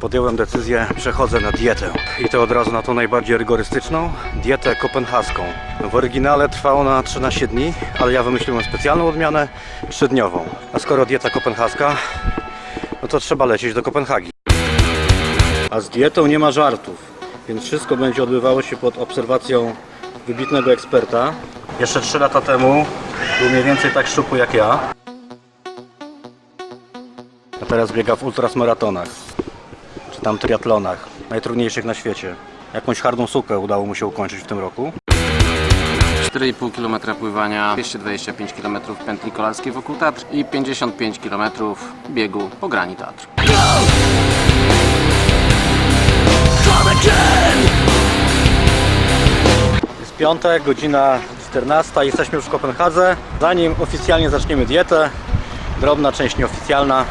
podjąłem decyzję, przechodzę na dietę. I to od razu na tą najbardziej rygorystyczną, dietę kopenhaską. W oryginale trwa ona 13 dni, ale ja wymyśliłem specjalną odmianę, 3-dniową. A skoro dieta kopenhaska, no to trzeba lecieć do Kopenhagi. A z dietą nie ma żartów, więc wszystko będzie odbywało się pod obserwacją wybitnego eksperta. Jeszcze 3 lata temu był mniej więcej tak szczupły jak ja. A teraz biega w ultrasmaratonach, czy tam triatlonach, najtrudniejszych na świecie. Jakąś hardą sukę udało mu się ukończyć w tym roku. 4,5 km pływania, 225 km pętli kolarskiej wokół Tatr i 55 km biegu po grani Tatr. Jest piątek, godzina 14, jesteśmy już w Kopenhadze. Zanim oficjalnie zaczniemy dietę, drobna część nieoficjalna,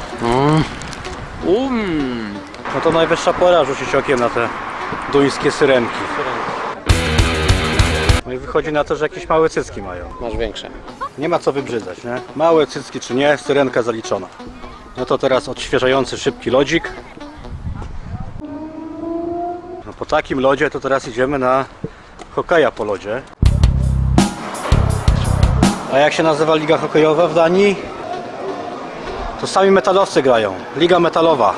Um. No to najwyższa pora rzucić okiem na te duńskie syrenki. No i wychodzi na to, że jakieś małe cycki mają. Masz większe. Nie ma co wybrzydzać, nie? Małe cycki czy nie, syrenka zaliczona. No to teraz odświeżający szybki lodzik. No po takim lodzie to teraz idziemy na hokeja po lodzie. A jak się nazywa liga hokejowa w Danii? To sami metalowcy grają. Liga metalowa.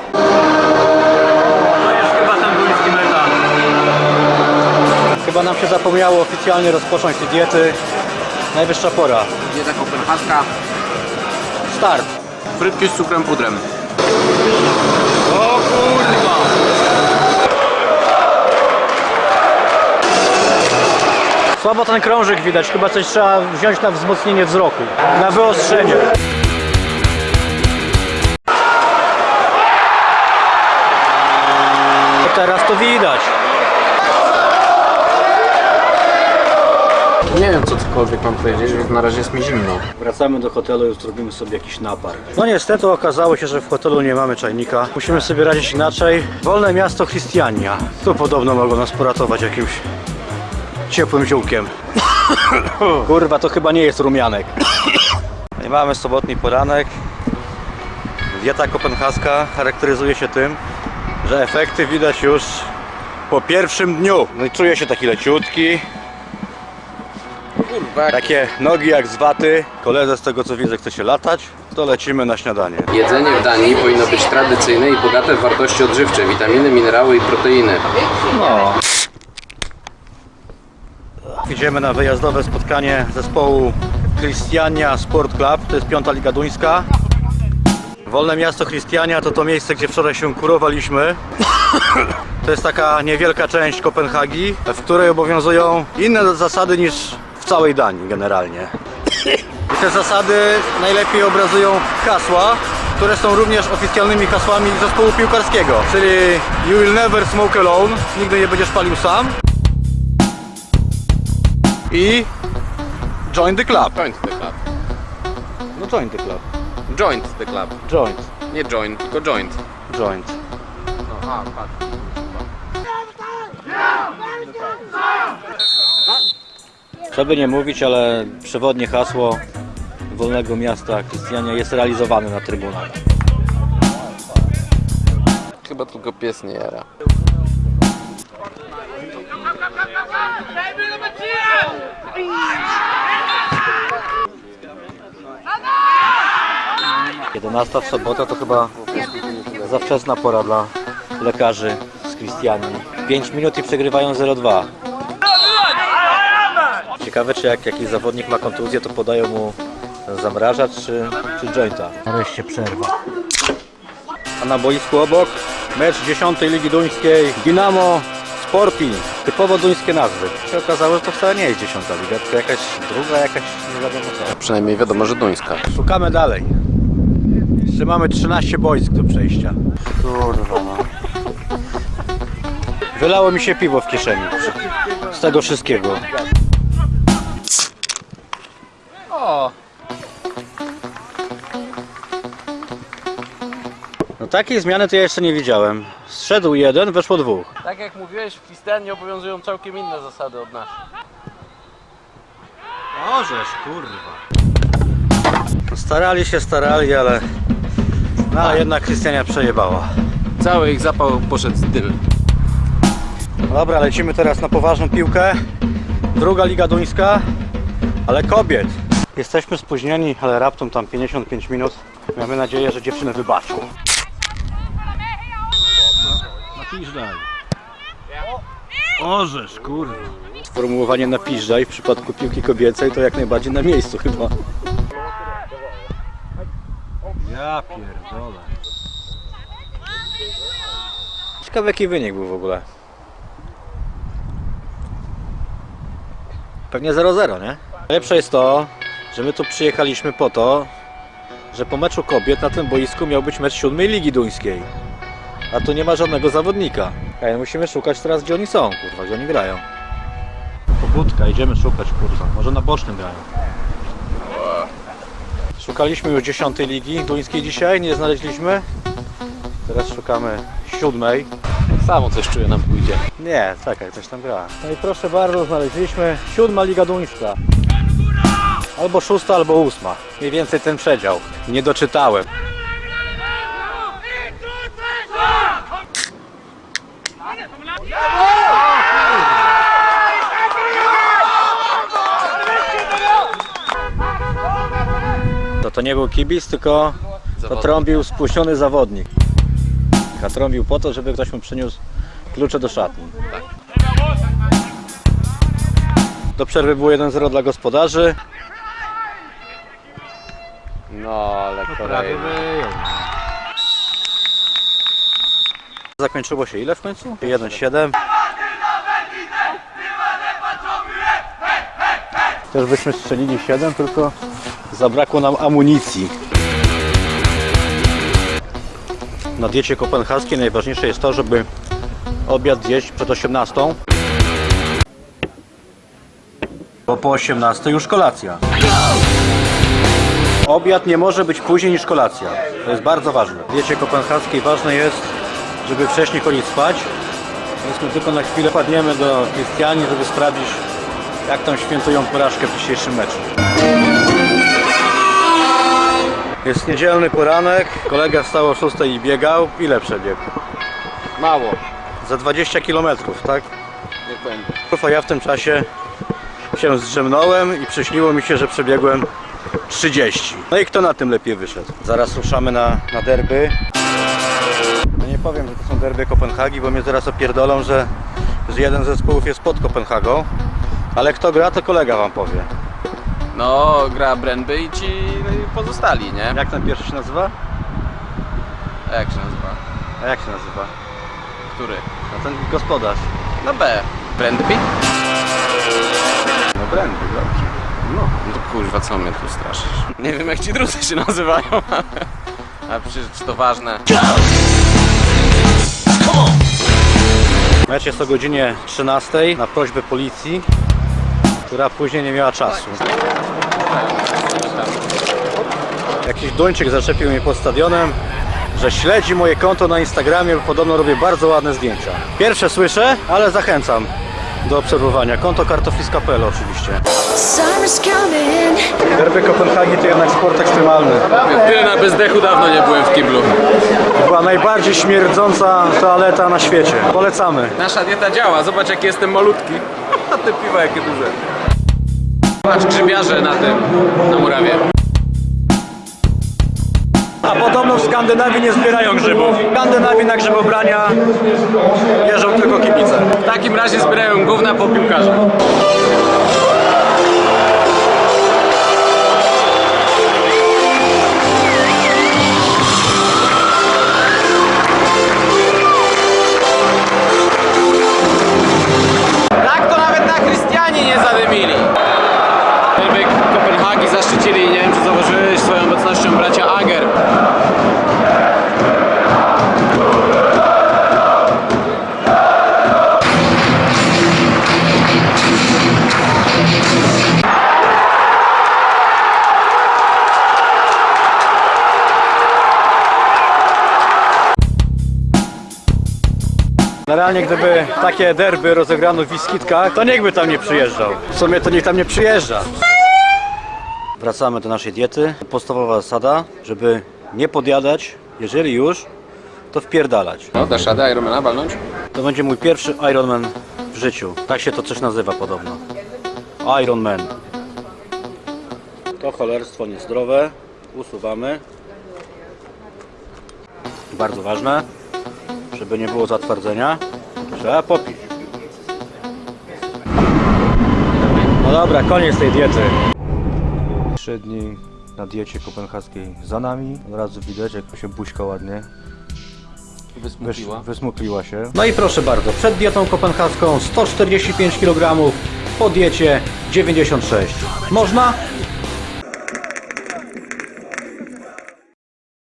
Chyba nam się zapomniało oficjalnie rozpocząć te diety. Najwyższa pora. Dieta kopenhaska, Start. frytki z cukrem pudrem. O kurwa! Słabo ten krążek widać, chyba coś trzeba wziąć na wzmocnienie wzroku, na wyostrzenie. Teraz to widać. Nie wiem co cokolwiek mam powiedzieć, więc na razie jest mi zimno. Wracamy do hotelu i zrobimy sobie jakiś napar. No niestety okazało się, że w hotelu nie mamy czajnika. Musimy sobie radzić inaczej. Wolne miasto Christiania. Tu podobno mogą nas poratować jakimś ciepłym ziółkiem. Kurwa, to chyba nie jest rumianek. I mamy sobotni poranek. Dieta kopenhaska charakteryzuje się tym, że efekty widać już po pierwszym dniu. No i czuję się taki leciutki, Kurwa. takie nogi jak z waty. Koledze z tego co widzę chce się latać, to lecimy na śniadanie. Jedzenie w Danii powinno być tradycyjne i bogate w wartości odżywcze, witaminy, minerały i proteiny. No. Idziemy na wyjazdowe spotkanie zespołu Christiania Sport Club, to jest piąta liga duńska. Wolne miasto Christiania to to miejsce, gdzie wczoraj się kurowaliśmy. To jest taka niewielka część Kopenhagi, w której obowiązują inne zasady niż całej Danii generalnie. I te zasady najlepiej obrazują hasła, które są również oficjalnymi hasłami zespołu piłkarskiego, czyli You will never smoke alone, nigdy nie będziesz palił sam. I Join the club. Joint the club. No join the club. Joint the club. Joint. Nie join, tylko joint. Joint. No, a, patrz. Żeby nie mówić, ale przewodnie hasło Wolnego Miasta Krystiania jest realizowane na trybunach. Chyba tylko pies nie jara. Jedenasta w sobotę to chyba za wczesna pora dla lekarzy z Krystianii. 5 minut i przegrywają 0-2. Ciekawe czy jak jakiś zawodnik ma kontuzję to podają mu zamrażacz czy, czy jointa. Nareszcie przerwa. A na boisku obok mecz 10 Ligi Duńskiej Dynamo Sporting. Typowo duńskie nazwy. Się okazało, że to wcale nie jest 10 liga, tylko jakaś druga, jakaś nie wiadomo co. Przynajmniej wiadomo, że duńska. Szukamy dalej. Jeszcze mamy 13 boisk do przejścia. Kurwa no. Wylało mi się piwo w kieszeni. Z tego wszystkiego. No takiej zmiany to ja jeszcze nie widziałem. Zszedł jeden, weszło dwóch. Tak jak mówiłeś, w Christianie obowiązują całkiem inne zasady od naszych. Możesz, kurwa. Starali się, starali, ale... No, ale jednak Krystiania przejebała. Cały ich zapał poszedł z dym. No Dobra, lecimy teraz na poważną piłkę. Druga liga duńska, ale kobiet. Jesteśmy spóźnieni, ale raptem tam 55 minut. Mamy nadzieję, że dziewczyny wybaczą. Napiżdżaj. Orzesz, kurde. Sformułowanie napiżdżaj w przypadku piłki kobiecej to jak najbardziej na miejscu chyba. Ja pierdolę. Ciekawy jaki wynik był w ogóle. Pewnie 0-0, nie? Najlepsze jest to, że my tu przyjechaliśmy po to, że po meczu kobiet na tym boisku miał być mecz siódmej ligi duńskiej. A tu nie ma żadnego zawodnika. Ej, musimy szukać teraz gdzie oni są, kurwa, gdzie oni grają. Pobudka, idziemy szukać, kurwa. Może na bocznym grają. Szukaliśmy już dziesiątej ligi duńskiej dzisiaj, nie znaleźliśmy. Teraz szukamy siódmej. Samo coś czuję nam pójdzie. Nie, czekaj, coś tam gra. No i proszę bardzo, znaleźliśmy siódma Liga Duńska. Albo szósta, albo ósma. Mniej więcej ten przedział. Nie doczytałem. To nie był kibic, tylko to Zawodnik. trąbił spuściony zawodnik. A trąbił po to, żeby ktoś mu przyniósł klucze do szatni. Do przerwy było 1-0 dla gospodarzy. No, ale kolejny. Zakończyło się ile w końcu? 1-7. Też byśmy strzelili 7, tylko zabrakło nam amunicji. Na diecie kopenhaskiej najważniejsze jest to, żeby obiad zjeść przed 18. Bo po 18 już kolacja. Obiad nie może być później niż kolacja. To jest bardzo ważne. W diecie kopenhaskiej ważne jest, żeby wcześniej chodzić spać. Więc my tylko na chwilę padniemy do Krystiani, żeby sprawdzić, jak tam świętują porażkę w dzisiejszym meczu. Jest niedzielny poranek, kolega wstał o 6 i biegał. Ile przebiegł? Mało. Za 20 km, tak? Niech będzie. A ja w tym czasie się zdrzemnąłem i przyśniło mi się, że przebiegłem 30. No i kto na tym lepiej wyszedł? Zaraz ruszamy na, na derby. No nie powiem, że to są derby Kopenhagi, bo mnie zaraz opierdolą, że, że jeden z zespołów jest pod Kopenhagą. Ale kto gra, to kolega wam powie. No, gra Brandby i ci pozostali, nie? Jak ten pierwszy się nazywa? A jak się nazywa? A jak się nazywa? Który? No ten gospodarz. No B. Brandby? No Brandy, dobrze. No. No to kurwa, co mnie tu straszysz? Nie wiem jak ci drudzy się nazywają, a przecież to ważne. Mecz jest o godzinie 13 na prośbę policji, która później nie miała czasu. Jakiś Duńczyk zaczepił mnie pod stadionem, że śledzi moje konto na Instagramie, bo podobno robię bardzo ładne zdjęcia. Pierwsze słyszę, ale zachęcam do obserwowania. Konto kartofliska.pl oczywiście. Derby Kopenhagi to jednak sport ekstremalny. Tyle na bezdechu dawno nie byłem w kiblu. Była najbardziej śmierdząca toaleta na świecie. Polecamy. Nasza dieta działa, zobacz jaki jestem malutki. A te piwa jakie duże. Patrz grzybiarze na tym, na murawie. A podobno w Skandynawii nie zbierają grzybów. W Skandynawii na grzybobrania jeżdżą tylko kibice. W takim razie zbierają gówna po piłkarzach. Zaszczycili, nie wiem czy zauważyłeś, swoją obecnością bracia Ager. Generalnie gdyby takie derby rozegrano w Wiskitkach, to niech by tam nie przyjeżdżał. W sumie to niech tam nie przyjeżdża. Wracamy do naszej diety. Podstawowa zasada, żeby nie podjadać, jeżeli już, to wpierdalać. No, dasz radę Ironmana walnąć? To będzie mój pierwszy Ironman w życiu. Tak się to coś nazywa podobno. Ironman. To cholerstwo niezdrowe. Usuwamy. Bardzo ważne, żeby nie było zatwardzenia. Trzeba popić. No dobra, koniec tej diety. Trzy dni na diecie kopenhaskiej za nami. Od razu widać, jak się buźka ładnie Wysmupiła. Wysz- Wysmukliła się. No i proszę bardzo, przed dietą kopenhaską 145 kg, po diecie 96. Można?